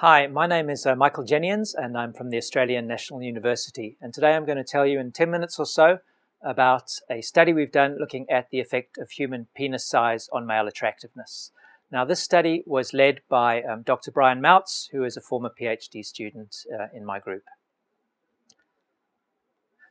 Hi, my name is uh, Michael Jennions and I'm from the Australian National University and today I'm going to tell you in 10 minutes or so about a study we've done looking at the effect of human penis size on male attractiveness. Now this study was led by um, Dr. Brian Mautz who is a former PhD student uh, in my group.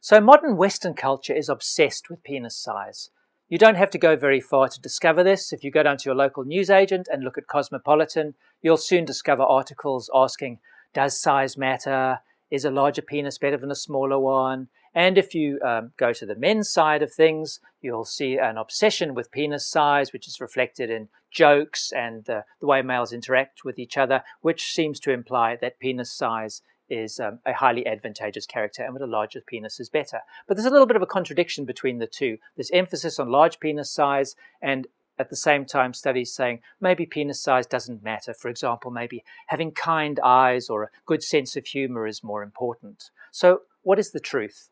So modern Western culture is obsessed with penis size. You don't have to go very far to discover this. If you go down to your local newsagent and look at Cosmopolitan, you'll soon discover articles asking, does size matter? Is a larger penis better than a smaller one? And if you um, go to the men's side of things, you'll see an obsession with penis size, which is reflected in jokes and the way males interact with each other, which seems to imply that penis size is um, a highly advantageous character and with a larger penis is better. But there's a little bit of a contradiction between the two. There's emphasis on large penis size and at the same time studies saying maybe penis size doesn't matter. For example, maybe having kind eyes or a good sense of humor is more important. So what is the truth?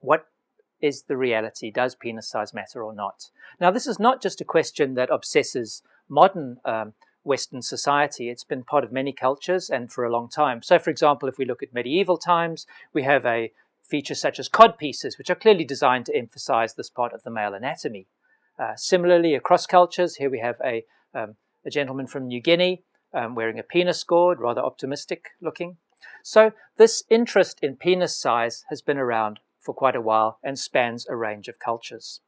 What is the reality? Does penis size matter or not? Now this is not just a question that obsesses modern um, Western society. It's been part of many cultures and for a long time. So for example, if we look at medieval times, we have a feature such as codpieces, which are clearly designed to emphasize this part of the male anatomy. Uh, similarly, across cultures, here we have a, um, a gentleman from New Guinea um, wearing a penis gourd, rather optimistic looking. So this interest in penis size has been around for quite a while and spans a range of cultures.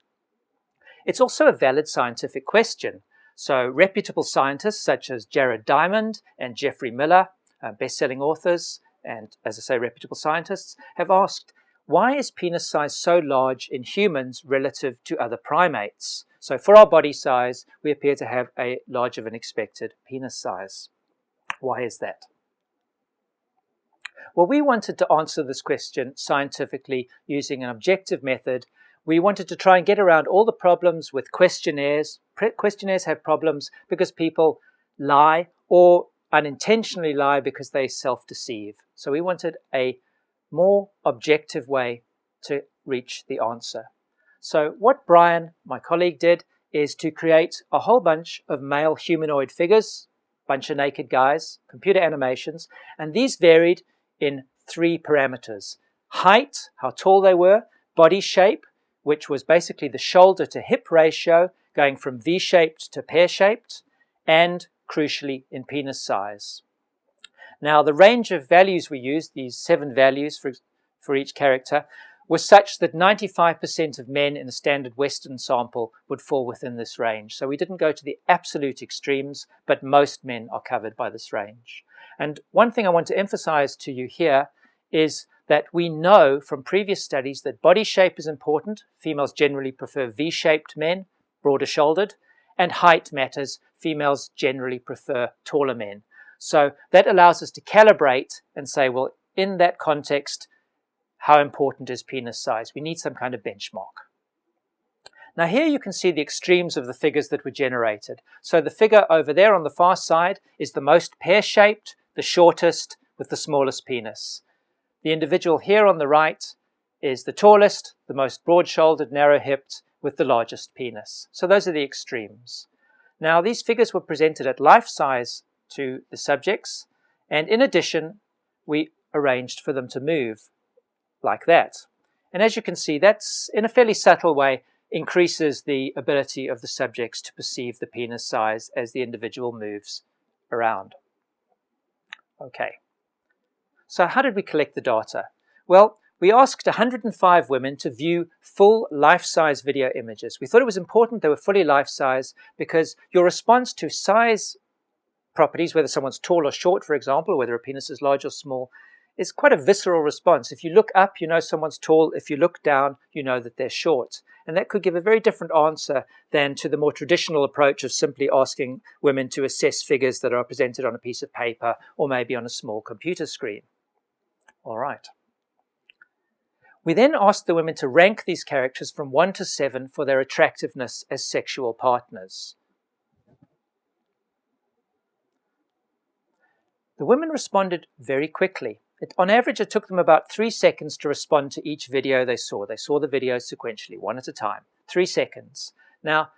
It's also a valid scientific question so reputable scientists such as Jared Diamond and Jeffrey Miller, uh, best-selling authors, and as I say, reputable scientists, have asked, why is penis size so large in humans relative to other primates? So for our body size, we appear to have a larger than expected penis size. Why is that? Well, we wanted to answer this question scientifically using an objective method we wanted to try and get around all the problems with questionnaires. questionnaires have problems because people lie or unintentionally lie because they self-deceive. So we wanted a more objective way to reach the answer. So what Brian, my colleague, did is to create a whole bunch of male humanoid figures, bunch of naked guys, computer animations, and these varied in three parameters. Height, how tall they were, body shape, which was basically the shoulder to hip ratio going from V-shaped to pear-shaped, and crucially in penis size. Now the range of values we used, these seven values for, for each character, was such that 95% of men in a standard Western sample would fall within this range. So we didn't go to the absolute extremes, but most men are covered by this range. And one thing I want to emphasize to you here is that we know from previous studies that body shape is important. Females generally prefer V-shaped men, broader shouldered, and height matters. Females generally prefer taller men. So that allows us to calibrate and say, well, in that context, how important is penis size? We need some kind of benchmark. Now here you can see the extremes of the figures that were generated. So the figure over there on the far side is the most pear-shaped, the shortest, with the smallest penis. The individual here on the right is the tallest, the most broad-shouldered, narrow-hipped, with the largest penis. So those are the extremes. Now these figures were presented at life size to the subjects, and in addition, we arranged for them to move like that. And as you can see, that's in a fairly subtle way increases the ability of the subjects to perceive the penis size as the individual moves around. Okay. So how did we collect the data? Well, we asked 105 women to view full life-size video images. We thought it was important they were fully life-size because your response to size properties, whether someone's tall or short, for example, or whether a penis is large or small, is quite a visceral response. If you look up, you know someone's tall. If you look down, you know that they're short. And that could give a very different answer than to the more traditional approach of simply asking women to assess figures that are presented on a piece of paper or maybe on a small computer screen. All right. We then asked the women to rank these characters from 1 to 7 for their attractiveness as sexual partners. The women responded very quickly. It, on average, it took them about three seconds to respond to each video they saw. They saw the videos sequentially, one at a time. Three seconds. Now,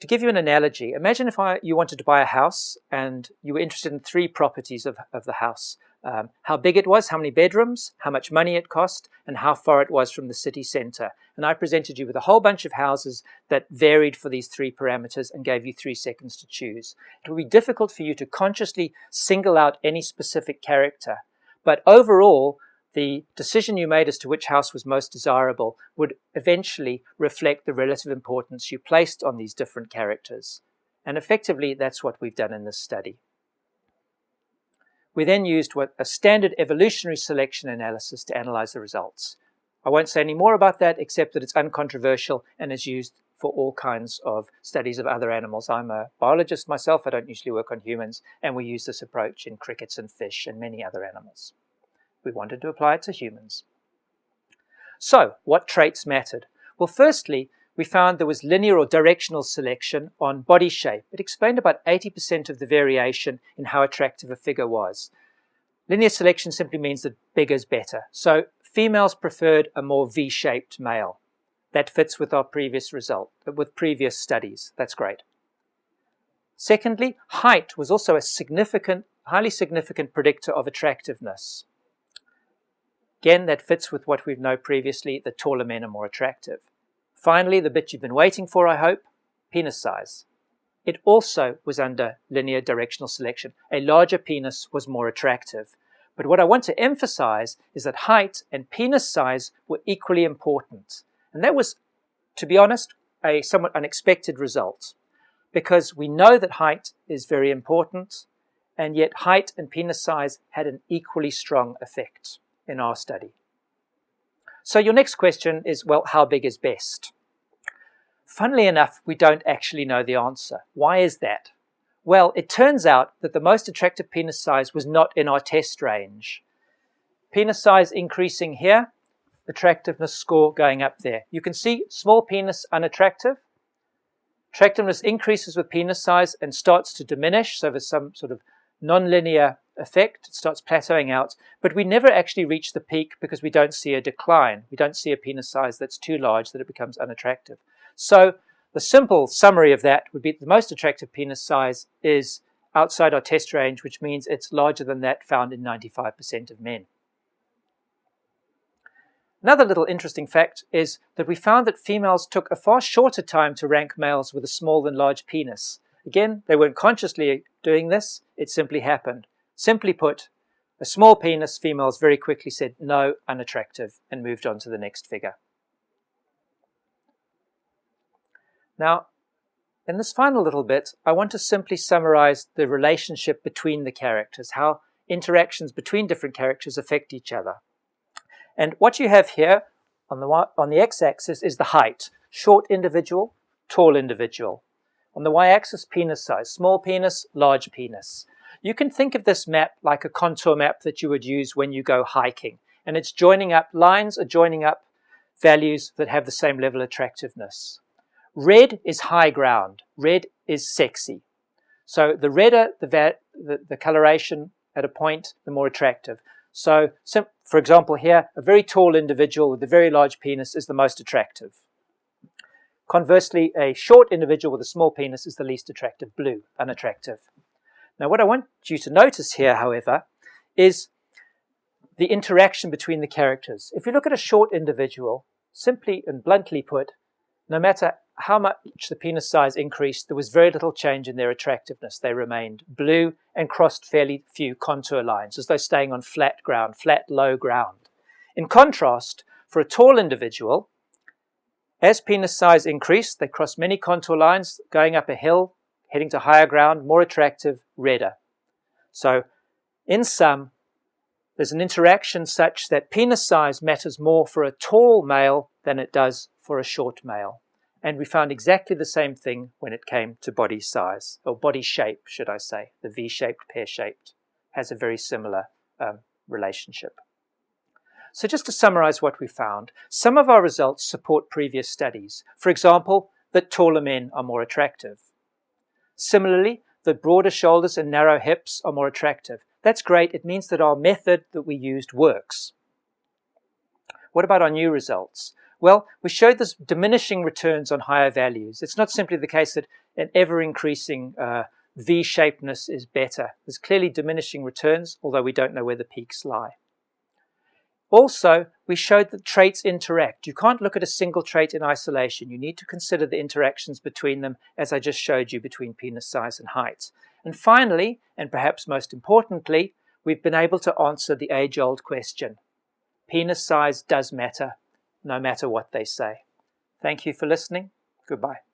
To give you an analogy, imagine if I, you wanted to buy a house and you were interested in three properties of, of the house. Um, how big it was, how many bedrooms, how much money it cost, and how far it was from the city centre. And I presented you with a whole bunch of houses that varied for these three parameters and gave you three seconds to choose. It would be difficult for you to consciously single out any specific character. But overall, the decision you made as to which house was most desirable would eventually reflect the relative importance you placed on these different characters. And effectively, that's what we've done in this study. We then used what, a standard evolutionary selection analysis to analyze the results. I won't say any more about that except that it's uncontroversial and is used for all kinds of studies of other animals. I'm a biologist myself, I don't usually work on humans, and we use this approach in crickets and fish and many other animals. We wanted to apply it to humans. So, what traits mattered? Well, firstly, we found there was linear or directional selection on body shape. It explained about 80% of the variation in how attractive a figure was. Linear selection simply means that bigger is better. So females preferred a more V-shaped male. That fits with our previous result, uh, with previous studies. That's great. Secondly, height was also a significant, highly significant predictor of attractiveness. Again, that fits with what we've known previously, that taller men are more attractive. Finally, the bit you've been waiting for, I hope, penis size. It also was under linear directional selection. A larger penis was more attractive. But what I want to emphasize is that height and penis size were equally important. And that was, to be honest, a somewhat unexpected result because we know that height is very important and yet height and penis size had an equally strong effect in our study. So your next question is, well, how big is best? Funnily enough, we don't actually know the answer. Why is that? Well, it turns out that the most attractive penis size was not in our test range. Penis size increasing here, attractiveness score going up there. You can see small penis unattractive. Attractiveness increases with penis size and starts to diminish, so there's some sort of nonlinear effect. It starts plateauing out, but we never actually reach the peak because we don't see a decline. We don't see a penis size that's too large that it becomes unattractive. So the simple summary of that would be the most attractive penis size is outside our test range, which means it's larger than that found in 95% of men. Another little interesting fact is that we found that females took a far shorter time to rank males with a small than large penis. Again, they weren't consciously doing this, it simply happened. Simply put, a small penis females very quickly said no, unattractive, and moved on to the next figure. Now, in this final little bit, I want to simply summarize the relationship between the characters, how interactions between different characters affect each other. And what you have here on the, on the x-axis is the height, short individual, tall individual. On the y-axis, penis size, small penis, large penis. You can think of this map like a contour map that you would use when you go hiking. And it's joining up, lines are joining up values that have the same level of attractiveness. Red is high ground. Red is sexy. So the redder the, the, the coloration at a point, the more attractive. So, so, for example here, a very tall individual with a very large penis is the most attractive. Conversely, a short individual with a small penis is the least attractive, blue, unattractive. Now what I want you to notice here, however, is the interaction between the characters. If you look at a short individual, simply and bluntly put, no matter how much the penis size increased, there was very little change in their attractiveness. They remained blue and crossed fairly few contour lines, as though staying on flat ground, flat, low ground. In contrast, for a tall individual, as penis size increased, they crossed many contour lines, going up a hill, heading to higher ground, more attractive, redder. So in sum, there's an interaction such that penis size matters more for a tall male than it does for a short male. And we found exactly the same thing when it came to body size, or body shape, should I say. The V-shaped, pear-shaped has a very similar um, relationship. So just to summarize what we found, some of our results support previous studies. For example, that taller men are more attractive. Similarly, the broader shoulders and narrow hips are more attractive. That's great. It means that our method that we used works. What about our new results? Well, we showed this diminishing returns on higher values. It's not simply the case that an ever-increasing uh, V-shapedness is better. There's clearly diminishing returns, although we don't know where the peaks lie. Also, we showed that traits interact. You can't look at a single trait in isolation. You need to consider the interactions between them, as I just showed you between penis size and height. And finally, and perhaps most importantly, we've been able to answer the age-old question. Penis size does matter, no matter what they say. Thank you for listening. Goodbye.